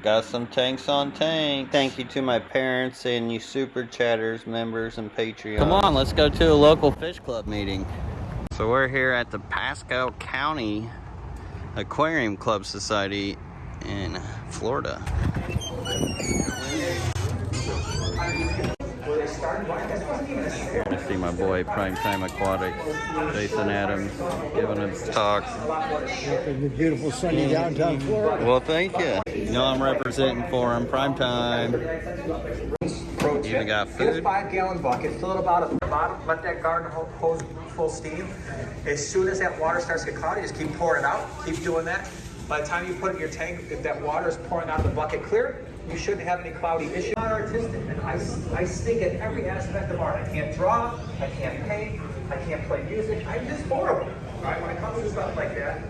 Got some tanks on tank. Thank you to my parents and you super chatters members and Patreon. Come on, let's go to a local fish club meeting. So we're here at the Pasco County Aquarium Club Society in Florida. I see my boy Primetime Aquatics, Jason Adams, giving a talk. in the beautiful sunny downtown Florida. Well, thank you. You know I'm representing for him. Primetime. Pro Even tip, got get food? a five gallon bucket, fill it about at the bottom, let that garden ho- hose full steam. As soon as that water starts to get cloudy, just keep pouring it out, keep doing that. By the time you put it in your tank, if that water is pouring out of the bucket clear, you shouldn't have any cloudy issue. I'm not artistic, and I, I stink at every aspect of art. I can't draw, I can't paint, I can't play music, I'm just horrible, right, when it comes to stuff like that.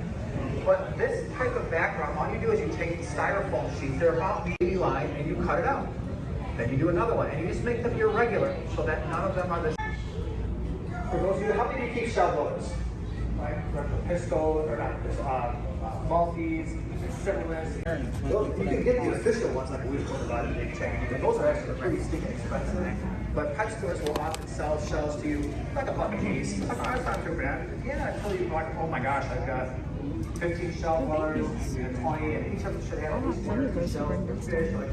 But this type of background, all you do is you take styrofoam sheets, they're about maybe line, and you cut it out. Then you do another one, and you just make them irregular so that none of them are the. same. For those of you, how many do you keep shell dwellers? Right, the Pisco, or not, uh, multies, similis. Those- You can get the official ones like we put about in big chain, but those are actually pretty stinking expensive. But pet stores will often sell shells to you like a buck a piece. Like, oh, it's not too bad. Yeah, until you like, oh my gosh, I've got 15 shell dwellers, and 20, and each of them should have at least one or two shells per fish. Like,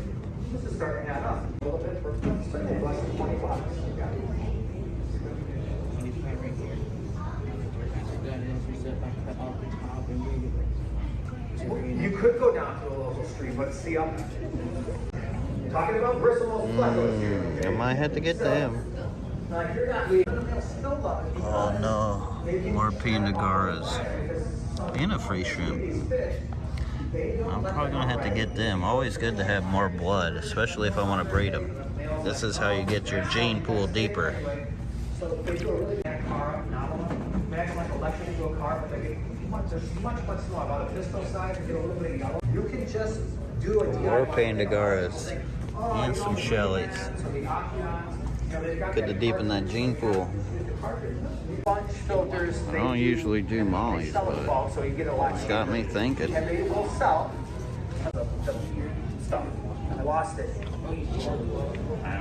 this is starting to add up a little bit for certainly less than 20 bucks. Yeah. You could go down to a local street, but see, I'm talking about bristles, Mm, I might have to get them. Like, you're not leaving, still love it. Oh no, more Panda Garras and a free shrimp. I'm probably gonna have to get them. Always good to have more blood, especially if I want to breed them. This is how you get your gene pool deeper. So they do a really bad car, novel. Imagine like electric into a car, but they get much, there's much, much smaller. On the pistol side, they get a little bit of yellow. You can just do a More DIY. Panda Garras oh, and some Shellys. The Octagon, you know, they've Good to deepen that gene pool. I don't usually do They mollies, sell in but bulk, so you get a lot it's got me thinking. And they will sell the, the stuff. I lost it.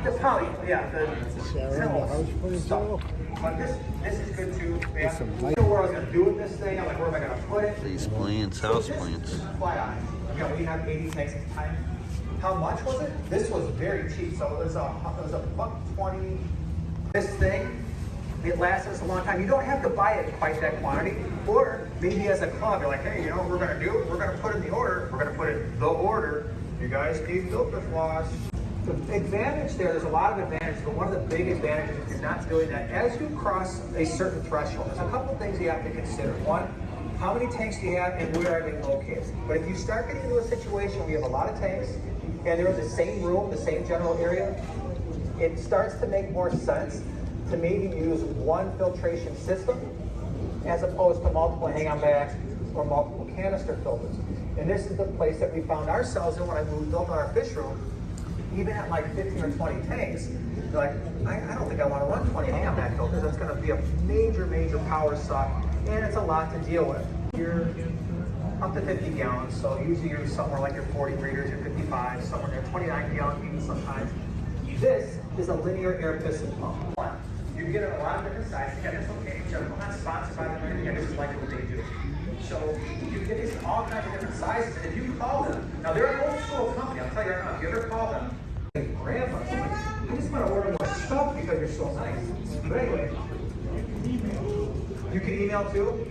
The poly, yeah, the Sharon, how's it for stuff. yourself? But this, this is good too, I was gonna do with this thing. I'm like, where am I gonna put it? These plants, house plants. Eye. We have 80 tanks at the time. How much was it? This was very cheap. So it was a, it was a buck 20. This thing, it lasts us a long time. You don't have to buy it quite that quantity. Or maybe as a club, you're like, hey, you know what we're gonna do? We're gonna put in the order. We're gonna put in the order. You guys need filter floss. The advantage there, there's a lot of advantages, but one of the big advantages if you're not doing that, as you cross a certain threshold, there's a couple things you have to consider. One, how many tanks do you have and where are they located? But if you start getting into a situation where you have a lot of tanks and they're in the same room, the same general area, it starts to make more sense to maybe use one filtration system as opposed to multiple hang-on backs or multiple canister filters. And this is the place that we found ourselves in when I moved built our fish room. Even at like 15 or 20 tanks, you're like, I, I don't think I want to run 20 hang-on back filters. That's going to be a major, major power suck, and it's a lot to deal with. You're up to 50 gallons, so usually you're somewhere like your 40 breeders, your 55, somewhere near 29 gallon even sometimes. This is a linear air piston pump. You can get it a lot of different sizes. Yeah, that's okay. I'm not sponsored by them or like what they do. So you can get these all kinds of different sizes. And if you call them, now they're an old school company. I'll tell you right now. If you ever call them, like, I just want to order more stuff because you're so nice. But anyway, you can email too.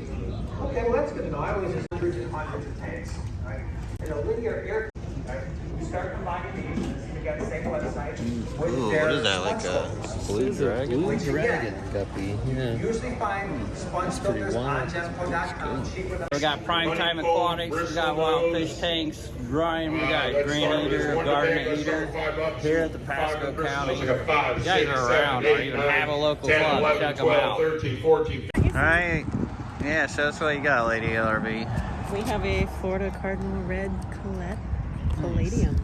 Okay, well that's good to know. I always just hundreds and hundreds of tanks. Right? In a linear air. Right? You start combining these. We got the same website. with Ooh, what is that, like sponge a blue dragon? Which again, guppy. Yeah. Usually find sponge filters on wild. Jehmco.com. cheap with We got Prime Time Aquatics, we got Wild Fish Tanks, Ryan, we got Green Eater, Garden Eater, here at the Pasco County. You guys are around, or even have a local club, check them out. 13, 14, Alright, yeah, show us what you got, Lady LRB. We have a Florida Cardinal Red Colette Palladium.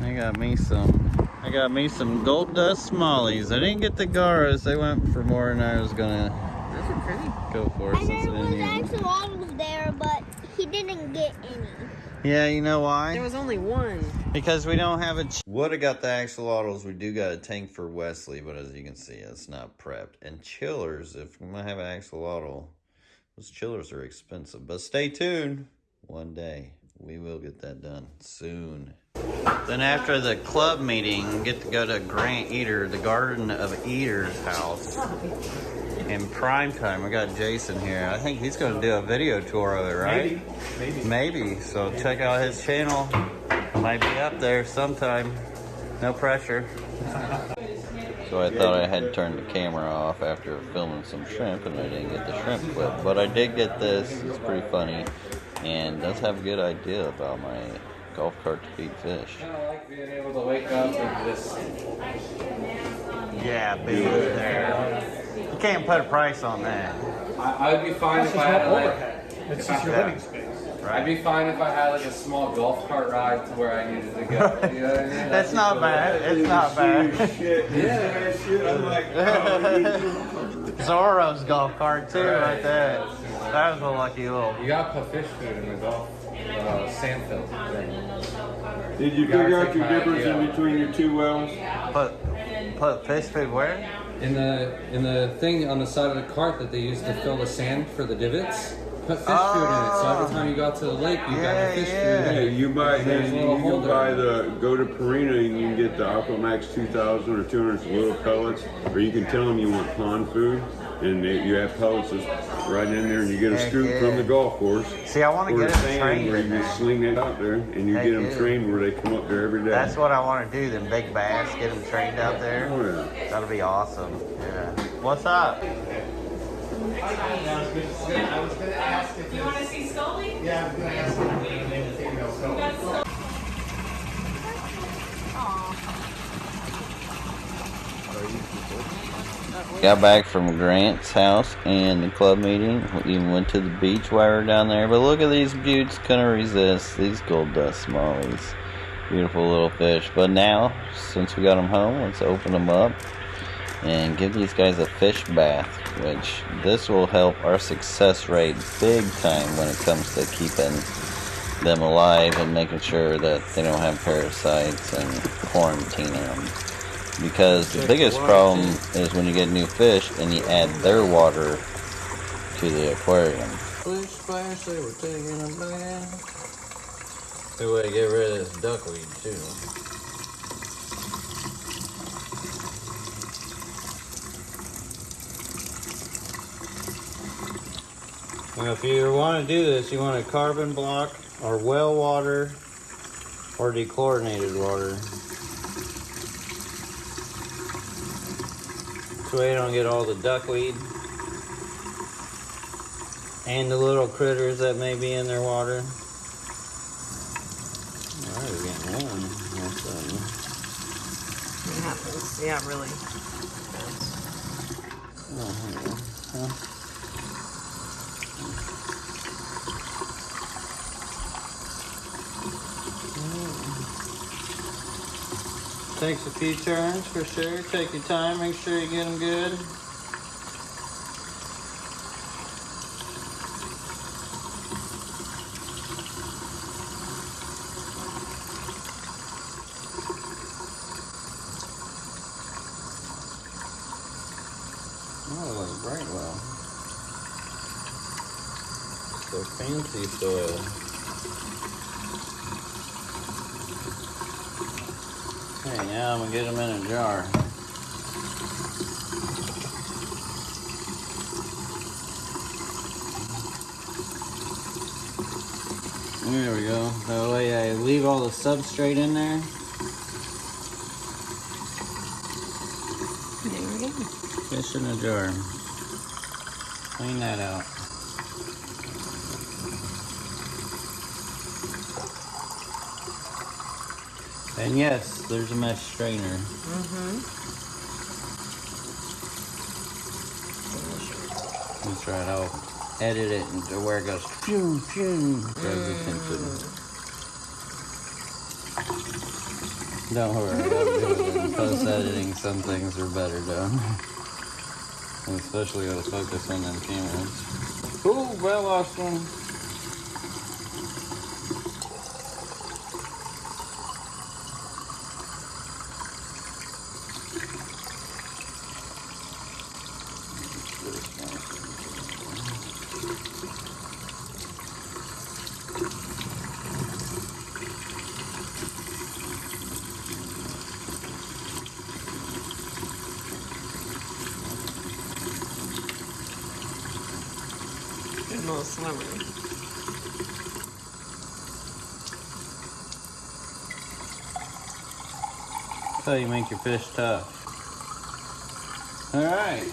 I got me some, I got me some Gold Dust Smallies. I didn't get the Garras, they went for more than I was gonna Those are pretty. go for And since I there didn't was even. axolotls there, but he didn't get any. Yeah, you know why? There was only one. Because we don't have a. Ch- Would have got the axolotls. We do got a tank for Wesley, but as you can see, it's not prepped. And chillers, if we might have an axolotl, those chillers are expensive. But stay tuned. One day we will get that done soon. Then after the club meeting, get to go to Grant Eater, the Garden of Eater's house. In prime time, we got Jason here. I think he's going to do a video tour of it, right? Maybe. Maybe. So check out his channel. Might be up there sometime. No pressure. So I thought I had turned the camera off after filming some shrimp and I didn't get the shrimp clip. But I did get this. It's pretty funny. And does have a good idea about my golf cart to feed fish. I like being able to wake up and just Yeah, be there. You can't put a price on that. I, I'd be fine It's if I not had like overhead. It's just your living space. I'd be fine if I had like a small golf cart ride to where I needed to go. You know what I mean? That's not be bad. It's not bad. Yeah. Oh, Zorro's golf cart too, right there. That was a lucky little. You gotta put fish food in the golf uh, sand field thing. Did you Gotta figure out your difference idea. in between your two wells? Put put fish food where? In the in the thing on the side of the cart that they use to fill the sand for the divots, put fish food in it. So every time you got to the lake, you got Yeah, your fish yeah. food. Hey, you buy There's then a you can buy the go to Purina and you can get the Aquamax 2000 or 200 little pellets, or you can tell them you want pond food, and they, you have pellets right in there, and you get a Heck scoop yeah. from the golf course. See, I want to Or get a them sand trained where you there. just sling it out there, and you Heck get them yeah. trained where they come up there every day. That's what I want to do. Them big bass, get them trained out there. Oh yeah. That'll be awesome. Yeah. What's up? I was going to ask if You want to see Scully? Got back from Grant's house and the club meeting. We even went to the beach while we were down there. But look at these buttes. Couldn't resist these gold dust smallies. Beautiful little fish. But now, since we got them home, let's open them up and give these guys a fish bath. Which this will help our success rate big time when it comes to keeping them alive and making sure that they don't have parasites and quarantining them. Because the biggest problem is when you get new fish and you add their water to the aquarium. Splish splash, they were taking a bath. Good way to get rid of this duckweed too. Now if you want to do this, you want a carbon block or well water or dechlorinated water. This way you don't get all the duckweed and the little critters that may be in their water. Alright, we're getting one. All of a sudden. It happens. Yeah, really. Oh, hang on. Huh? Takes a few turns for sure. Take your time, make sure you get them good. Oh, bright well. So fancy soil. Okay, now I'm gonna get them in a jar. There we go. That way I leave all the substrate in there. There we go. Fish in a jar. Clean that out. And yes, there's a mesh strainer. Mm-hmm. That's right, I'll edit it into where it goes phew, phew, attention. Don't worry, I'll do it in post editing. Some things are better done. And especially gotta focus on them cameras. Ooh, well lost one. Little slower. That's how you make your fish tough. All right.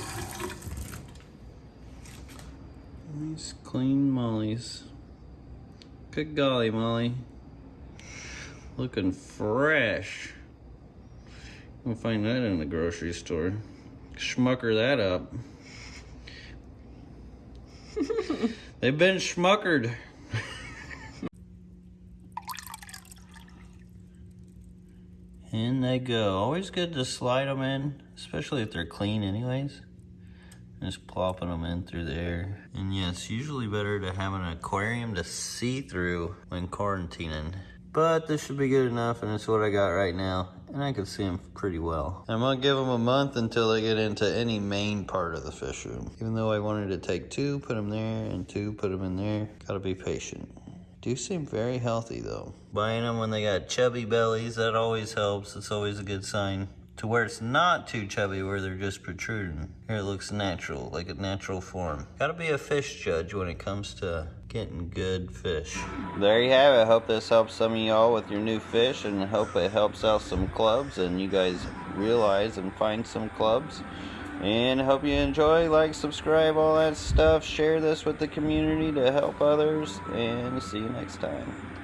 Nice clean mollies. Good golly, Molly. Looking fresh. You'll find that in the grocery store. Schmucker that up. They've been schmuckered. In they go. Always good to slide them in, especially if they're clean anyways. Just plopping them in through the air. And yes, usually better to have an aquarium to see through when quarantining. But this should be good enough and it's what I got right now. And I can see them pretty well. I'm gonna give them a month until they get into any main part of the fish room. Even though I wanted to take two, put them there, and two, put them in there. Gotta be patient. Do seem very healthy though. Buying them when they got chubby bellies, that always helps. It's always a good sign. To where it's not too chubby, where they're just protruding. Here it looks natural, like a natural form. Gotta be a fish judge when it comes to getting good fish. There you have it. Hope this helps some of y'all with your new fish and hope it helps out some clubs and you guys realize and find some clubs. And hope you enjoy, like, subscribe, all that stuff. Share this with the community to help others. And see you next time.